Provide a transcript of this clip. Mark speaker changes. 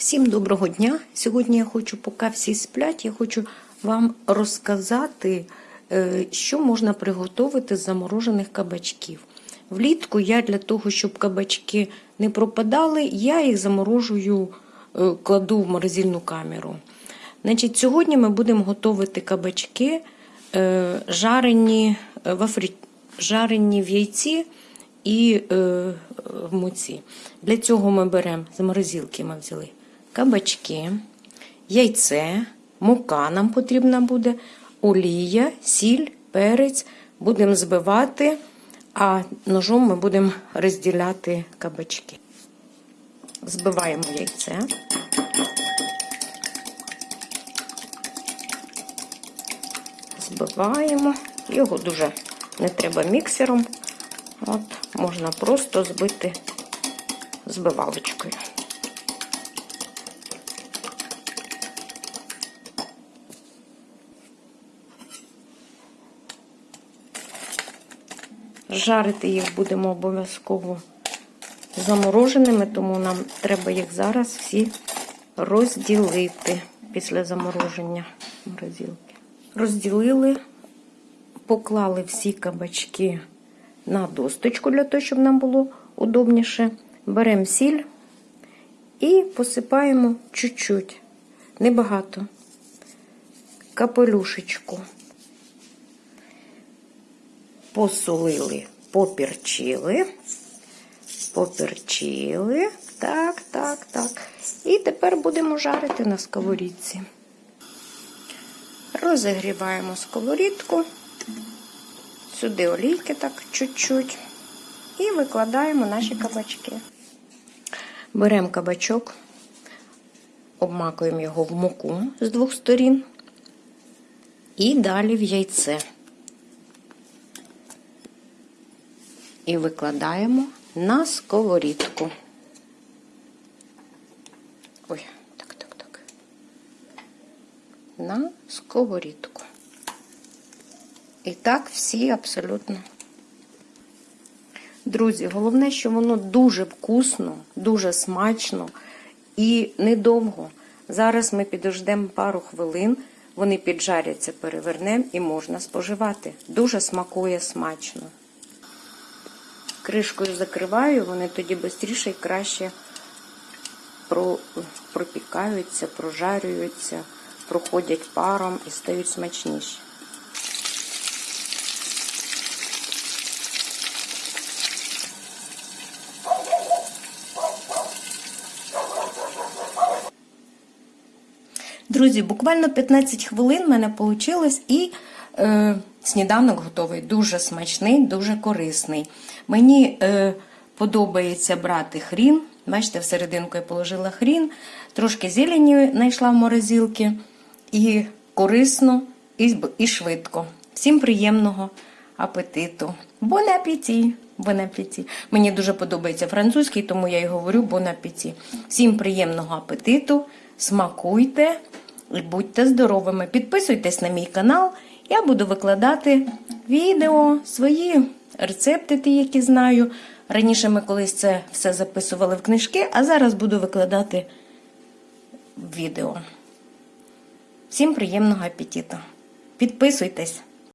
Speaker 1: Всім доброго дня! Сьогодні я хочу, поки всі сплять, я хочу вам розказати, е, що можна приготувати з заморожених кабачків. Влітку я для того, щоб кабачки не пропадали, я їх заморожую, е, кладу в морозильну камеру. Значить, Сьогодні ми будемо готувати кабачки, е, жарені в, афрі... жарені в яйці і в муці. Для цього ми беремо з морозилки ми взяли кабачки, яйце, мука нам потрібна буде, олія, сіль, перець. Будемо збивати, а ножом ми будемо розділяти кабачки. Збиваємо яйце. Збиваємо. Його дуже не треба міксером. От, можна просто збити збивалочкою. Жарити їх будемо обов'язково замороженими, тому нам треба їх зараз всі розділити після замороження морозилки. Розділили, поклали всі кабачки на досточку, для того, щоб нам було удобніше. Беремо сіль і посипаємо чуть-чуть, небагато, капелюшечку. Посолили, поперчили, поперчили. Так, так, так. І тепер будемо жарити на сковорідці. Розігріваємо сковорідку. Сюди олійки так чуть-чуть. І викладаємо наші кабачки. Беремо кабачок, обмакуємо його в муку з двох сторін. І далі в яйце. І викладаємо на сковорідку. Ой, так, так, так. На сковорідку. І так всі абсолютно. Друзі, головне, що воно дуже вкусно, дуже смачно і недовго. Зараз ми підождемо пару хвилин, вони піджаряться, перевернемо і можна споживати. Дуже смакує смачно. Кришкою закриваю, вони тоді швидше і краще пропікаються, прожарюються, проходять паром і стають смачніші. Друзі, буквально 15 хвилин в мене вийшло і е, сніданок готовий. Дуже смачний, дуже корисний. Мені е, подобається брати хрін. Бачите, всерединку я положила хрін, трошки зелені знайшла в морозилки. І корисно, і, і швидко. Всім приємного апетиту. Bon appétit! Bon appétit! Мені дуже подобається французький, тому я й говорю bon appétit. Всім приємного апетиту, смакуйте і будьте здоровими. Підписуйтесь на мій канал. Я буду викладати відео, свої рецепти, ті, які знаю. Раніше ми колись це все записували в книжки, а зараз буду викладати відео. Всім приємного апетиту! Підписуйтесь!